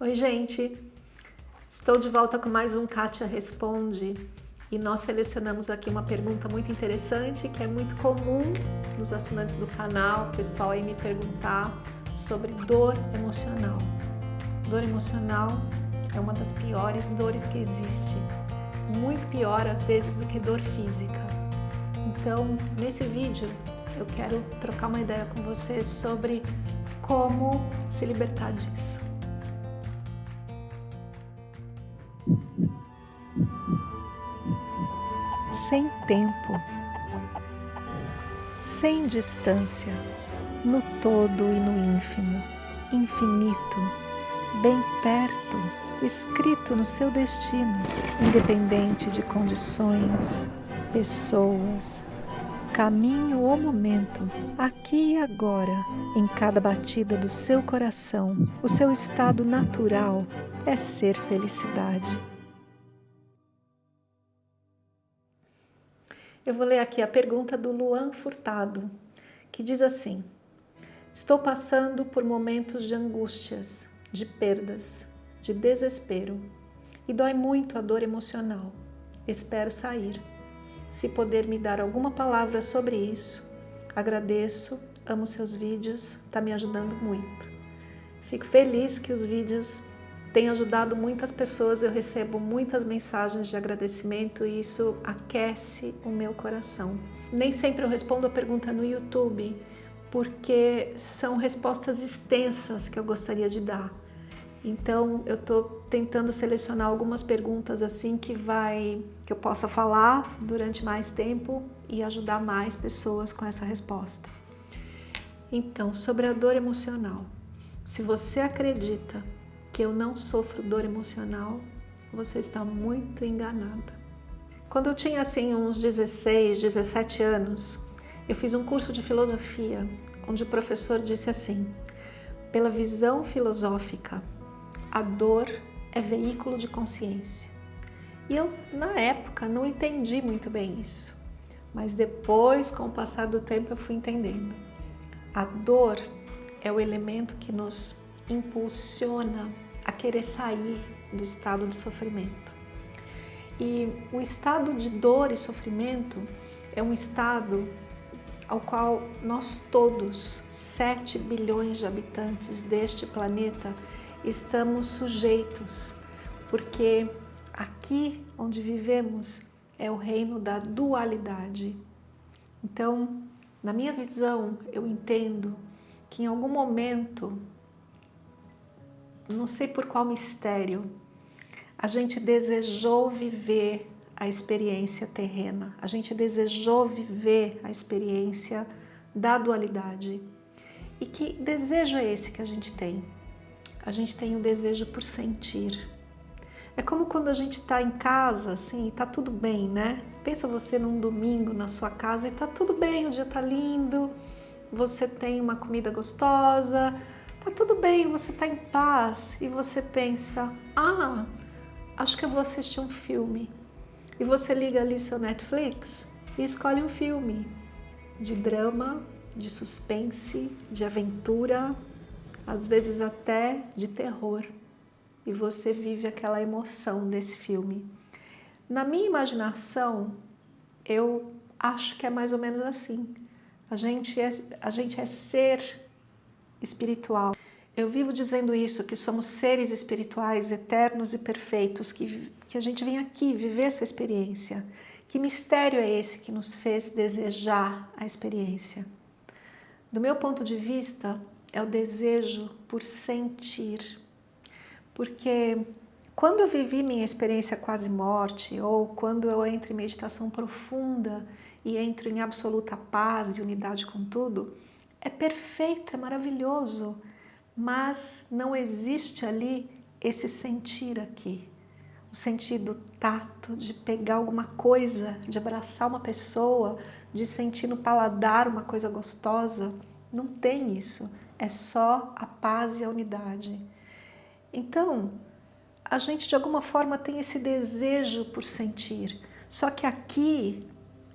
Oi, gente! Estou de volta com mais um Kátia Responde e nós selecionamos aqui uma pergunta muito interessante que é muito comum nos assinantes do canal, o pessoal aí me perguntar sobre dor emocional. Dor emocional é uma das piores dores que existe, muito pior às vezes do que dor física. Então, nesse vídeo, eu quero trocar uma ideia com você sobre como se libertar disso. Sem tempo, sem distância, no todo e no ínfimo, infinito, bem perto, escrito no seu destino, independente de condições, pessoas, caminho ou momento, aqui e agora, em cada batida do seu coração, o seu estado natural é ser felicidade. Eu vou ler aqui a pergunta do Luan Furtado, que diz assim: Estou passando por momentos de angústias, de perdas, de desespero e dói muito a dor emocional. Espero sair. Se poder me dar alguma palavra sobre isso, agradeço, amo seus vídeos, está me ajudando muito. Fico feliz que os vídeos tenham ajudado muitas pessoas, eu recebo muitas mensagens de agradecimento e isso aquece o meu coração. Nem sempre eu respondo a pergunta no YouTube, porque são respostas extensas que eu gostaria de dar. Então eu estou tentando selecionar algumas perguntas assim que vai que eu possa falar durante mais tempo e ajudar mais pessoas com essa resposta. Então, sobre a dor emocional. Se você acredita que eu não sofro dor emocional, você está muito enganada. Quando eu tinha assim uns 16, 17 anos, eu fiz um curso de filosofia, onde o professor disse assim: pela visão filosófica, a dor é veículo de consciência. E eu, na época, não entendi muito bem isso. Mas depois, com o passar do tempo, eu fui entendendo. A dor é o elemento que nos impulsiona a querer sair do estado de sofrimento. E o estado de dor e sofrimento é um estado ao qual nós todos, 7 bilhões de habitantes deste planeta, estamos sujeitos, porque aqui onde vivemos é o reino da dualidade. Então, na minha visão, eu entendo que em algum momento, não sei por qual mistério, a gente desejou viver a experiência terrena, a gente desejou viver a experiência da dualidade. E que desejo é esse que a gente tem? a gente tem um desejo por sentir. É como quando a gente está em casa, assim, e tá tudo bem, né? Pensa você num domingo na sua casa e tá tudo bem, o dia tá lindo, você tem uma comida gostosa, tá tudo bem, você tá em paz e você pensa, ah, acho que eu vou assistir um filme. E você liga ali seu Netflix e escolhe um filme de drama, de suspense, de aventura, às vezes até de terror, e você vive aquela emoção desse filme. Na minha imaginação, eu acho que é mais ou menos assim. A gente é, a gente é ser espiritual. Eu vivo dizendo isso, que somos seres espirituais eternos e perfeitos, que, que a gente vem aqui viver essa experiência. Que mistério é esse que nos fez desejar a experiência? Do meu ponto de vista, é o desejo por sentir. Porque quando eu vivi minha experiência quase morte, ou quando eu entro em meditação profunda e entro em absoluta paz e unidade com tudo, é perfeito, é maravilhoso, mas não existe ali esse sentir aqui. O sentir do tato, de pegar alguma coisa, de abraçar uma pessoa, de sentir no paladar uma coisa gostosa. Não tem isso é só a paz e a unidade. Então, a gente de alguma forma tem esse desejo por sentir, só que aqui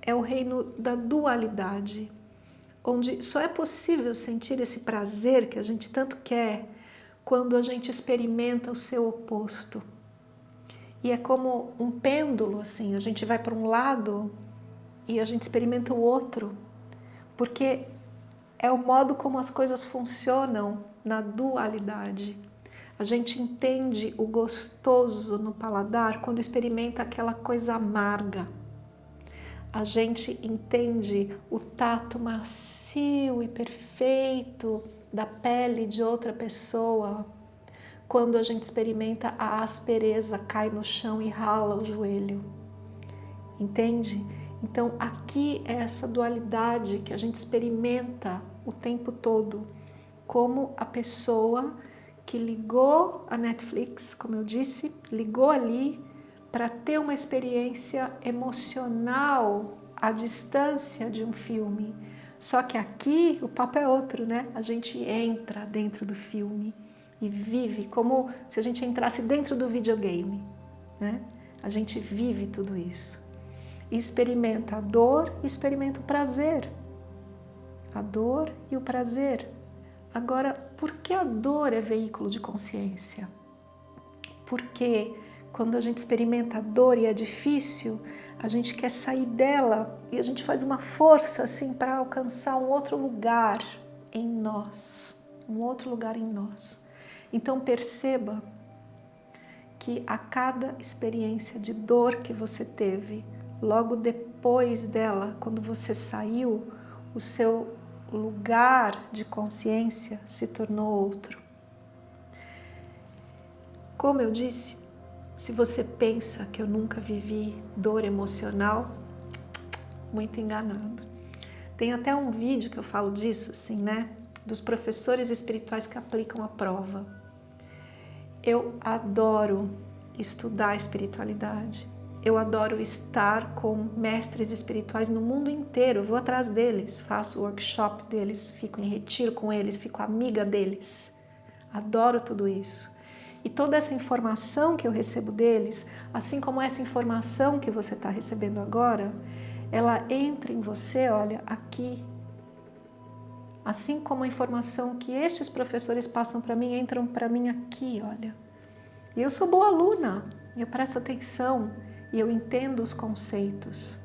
é o reino da dualidade, onde só é possível sentir esse prazer que a gente tanto quer quando a gente experimenta o seu oposto. E é como um pêndulo, assim, a gente vai para um lado e a gente experimenta o outro, porque é o modo como as coisas funcionam na dualidade. A gente entende o gostoso no paladar quando experimenta aquela coisa amarga. A gente entende o tato macio e perfeito da pele de outra pessoa quando a gente experimenta a aspereza, cai no chão e rala o joelho. Entende? Então aqui é essa dualidade que a gente experimenta o tempo todo, como a pessoa que ligou a Netflix, como eu disse, ligou ali para ter uma experiência emocional à distância de um filme. Só que aqui o papo é outro, né? A gente entra dentro do filme e vive como se a gente entrasse dentro do videogame. Né? A gente vive tudo isso. Experimenta a dor e experimenta o prazer. A dor e o prazer. Agora, por que a dor é veículo de consciência? Porque quando a gente experimenta a dor e é difícil, a gente quer sair dela e a gente faz uma força assim para alcançar um outro lugar em nós, um outro lugar em nós. Então perceba que a cada experiência de dor que você teve, logo depois dela, quando você saiu, o seu lugar de consciência se tornou outro. Como eu disse, se você pensa que eu nunca vivi dor emocional, muito enganado. Tem até um vídeo que eu falo disso, assim, né? Dos professores espirituais que aplicam a prova. Eu adoro estudar espiritualidade. Eu adoro estar com mestres espirituais no mundo inteiro. Eu vou atrás deles, faço workshop deles, fico em retiro com eles, fico amiga deles. Adoro tudo isso. E toda essa informação que eu recebo deles, assim como essa informação que você está recebendo agora, ela entra em você, olha, aqui Assim como a informação que estes professores passam para mim, entram para mim aqui, olha. E eu sou boa aluna, eu presto atenção e eu entendo os conceitos.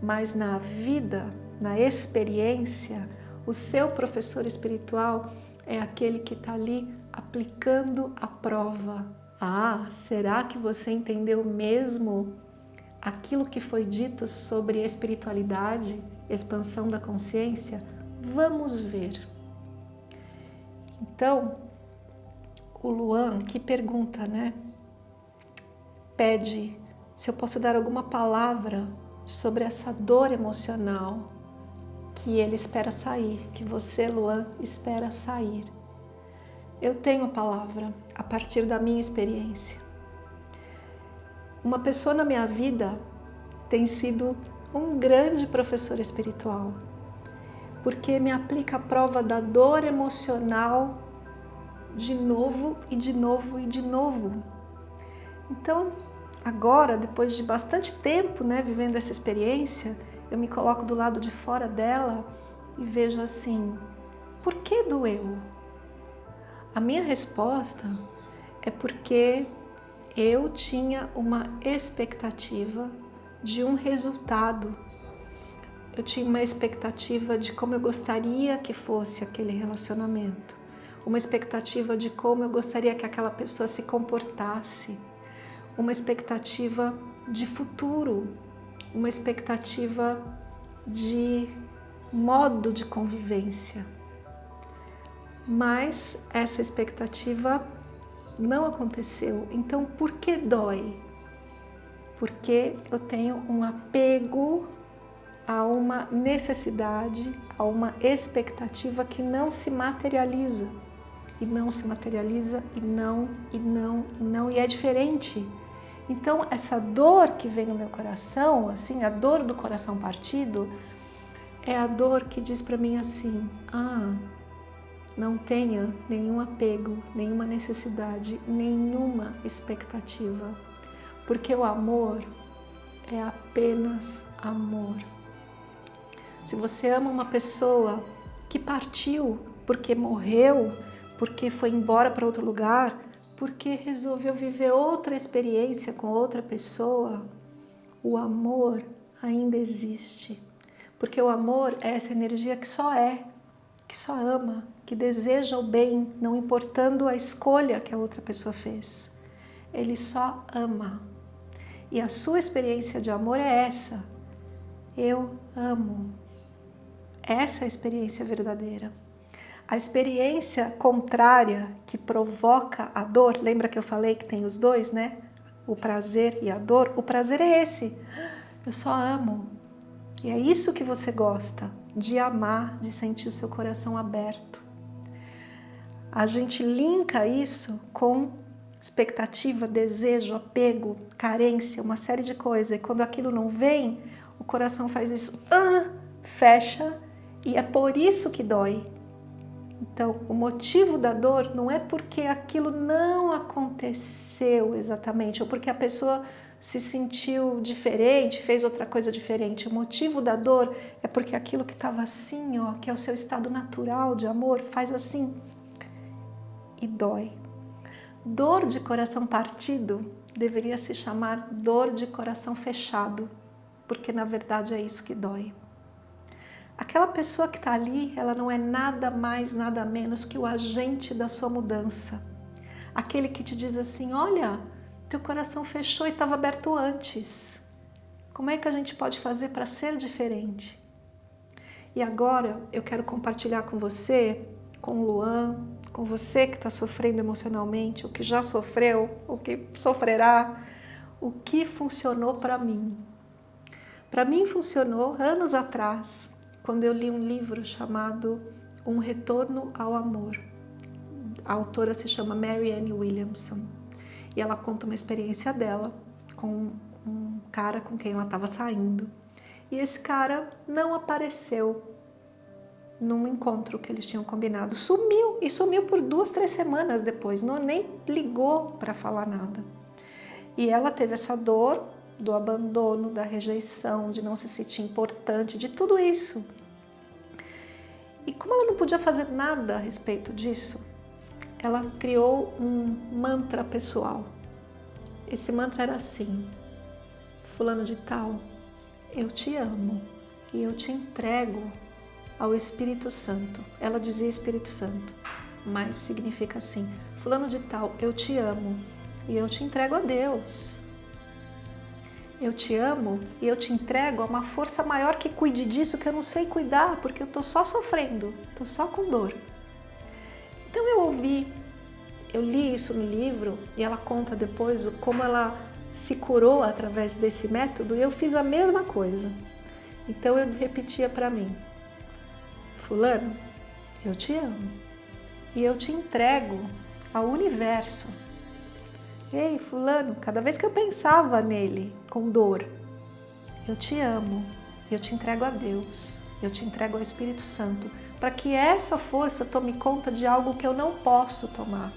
Mas na vida, na experiência, o seu professor espiritual é aquele que está ali aplicando a prova. Ah, será que você entendeu mesmo aquilo que foi dito sobre espiritualidade, expansão da consciência? Vamos ver. Então, o Luan que pergunta, né? Pede se eu posso dar alguma palavra sobre essa dor emocional que ele espera sair, que você, Luan, espera sair. Eu tenho a palavra a partir da minha experiência. Uma pessoa na minha vida tem sido um grande professor espiritual porque me aplica a prova da dor emocional de novo e de novo e de novo. Então, agora, depois de bastante tempo né, vivendo essa experiência, eu me coloco do lado de fora dela e vejo assim, por que doeu? A minha resposta é porque eu tinha uma expectativa de um resultado. Eu tinha uma expectativa de como eu gostaria que fosse aquele relacionamento, uma expectativa de como eu gostaria que aquela pessoa se comportasse, uma expectativa de futuro, uma expectativa de modo de convivência. Mas essa expectativa não aconteceu. Então, por que dói? Porque eu tenho um apego a uma necessidade, a uma expectativa que não se materializa. E não se materializa, e não, e não, e não, e é diferente. Então, essa dor que vem no meu coração, assim, a dor do coração partido, é a dor que diz para mim assim, ah, não tenha nenhum apego, nenhuma necessidade, nenhuma expectativa, porque o amor é apenas amor. Se você ama uma pessoa que partiu porque morreu, porque foi embora para outro lugar, porque resolveu viver outra experiência com outra pessoa, o amor ainda existe. Porque o amor é essa energia que só é, que só ama, que deseja o bem, não importando a escolha que a outra pessoa fez. Ele só ama. E a sua experiência de amor é essa. Eu amo. Essa é a experiência verdadeira. A experiência contrária que provoca a dor, lembra que eu falei que tem os dois, né? O prazer e a dor. O prazer é esse. Eu só amo. E é isso que você gosta, de amar, de sentir o seu coração aberto. A gente linka isso com expectativa, desejo, apego, carência, uma série de coisas. E quando aquilo não vem, o coração faz isso, ah, fecha, e é por isso que dói. Então, o motivo da dor não é porque aquilo não aconteceu exatamente, ou porque a pessoa se sentiu diferente, fez outra coisa diferente. O motivo da dor é porque aquilo que estava assim, ó, que é o seu estado natural de amor, faz assim e dói. Dor de coração partido deveria se chamar dor de coração fechado, porque na verdade é isso que dói. Aquela pessoa que está ali, ela não é nada mais, nada menos que o agente da sua mudança. Aquele que te diz assim, olha, teu coração fechou e estava aberto antes. Como é que a gente pode fazer para ser diferente? E agora eu quero compartilhar com você, com o Luan, com você que está sofrendo emocionalmente, o que já sofreu, o que sofrerá, o que funcionou para mim. Para mim funcionou anos atrás, quando eu li um livro chamado Um Retorno ao Amor. A autora se chama Mary Ann Williamson e ela conta uma experiência dela com um cara com quem ela estava saindo. E esse cara não apareceu num encontro que eles tinham combinado. Sumiu, e sumiu por duas, três semanas depois, não nem ligou para falar nada. E ela teve essa dor do abandono, da rejeição, de não se sentir importante, de tudo isso. E como ela não podia fazer nada a respeito disso, ela criou um mantra pessoal. Esse mantra era assim, fulano de tal, eu te amo e eu te entrego ao Espírito Santo. Ela dizia Espírito Santo, mas significa assim, fulano de tal, eu te amo e eu te entrego a Deus eu te amo e eu te entrego a uma força maior que cuide disso que eu não sei cuidar, porque eu estou só sofrendo, estou só com dor. Então eu ouvi, eu li isso no livro e ela conta depois como ela se curou através desse método e eu fiz a mesma coisa. Então eu repetia para mim, fulano, eu te amo e eu te entrego ao universo Ei, fulano, cada vez que eu pensava nele com dor, eu te amo, eu te entrego a Deus, eu te entrego ao Espírito Santo, para que essa força tome conta de algo que eu não posso tomar,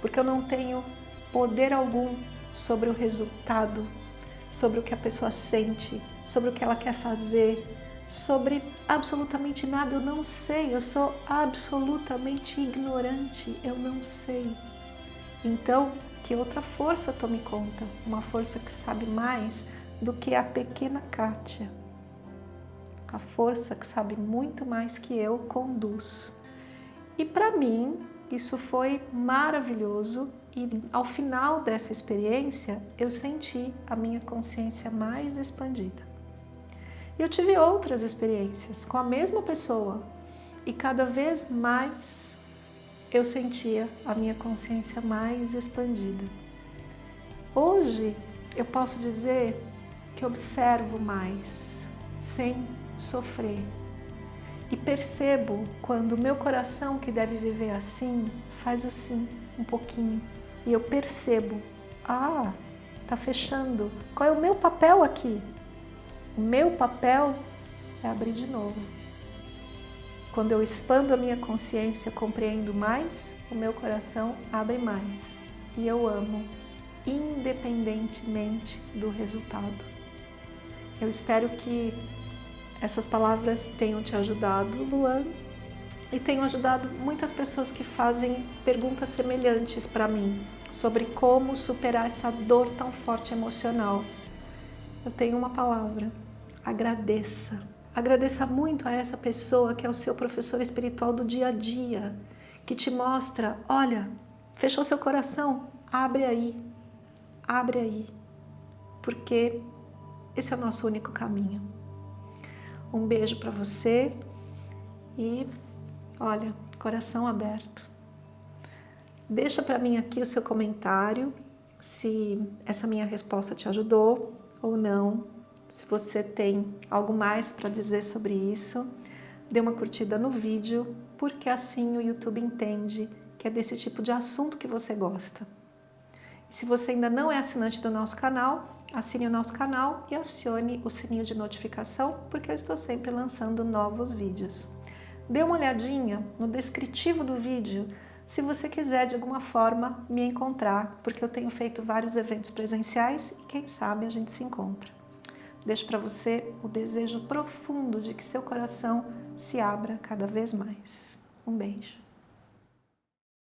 porque eu não tenho poder algum sobre o resultado, sobre o que a pessoa sente, sobre o que ela quer fazer, sobre absolutamente nada, eu não sei, eu sou absolutamente ignorante, eu não sei. Então, que outra força tome conta, uma força que sabe mais do que a pequena Kátia. A força que sabe muito mais que eu conduz. E para mim, isso foi maravilhoso e ao final dessa experiência, eu senti a minha consciência mais expandida. E eu tive outras experiências com a mesma pessoa e cada vez mais eu sentia a minha consciência mais expandida. Hoje eu posso dizer que observo mais, sem sofrer. E percebo quando o meu coração, que deve viver assim, faz assim, um pouquinho. E eu percebo, ah, tá fechando. Qual é o meu papel aqui? O meu papel é abrir de novo. Quando eu expando a minha consciência, compreendo mais, o meu coração abre mais e eu amo, independentemente do resultado. Eu espero que essas palavras tenham te ajudado, Luan, e tenho ajudado muitas pessoas que fazem perguntas semelhantes para mim sobre como superar essa dor tão forte emocional. Eu tenho uma palavra, agradeça. Agradeça muito a essa pessoa que é o seu professor espiritual do dia a dia, que te mostra, olha, fechou seu coração, abre aí, abre aí, porque esse é o nosso único caminho. Um beijo para você e olha, coração aberto. Deixa para mim aqui o seu comentário, se essa minha resposta te ajudou ou não, se você tem algo mais para dizer sobre isso, dê uma curtida no vídeo, porque assim o YouTube entende que é desse tipo de assunto que você gosta. E se você ainda não é assinante do nosso canal, assine o nosso canal e acione o sininho de notificação, porque eu estou sempre lançando novos vídeos. Dê uma olhadinha no descritivo do vídeo se você quiser de alguma forma me encontrar, porque eu tenho feito vários eventos presenciais e quem sabe a gente se encontra. Deixo para você o desejo profundo de que seu coração se abra cada vez mais. Um beijo.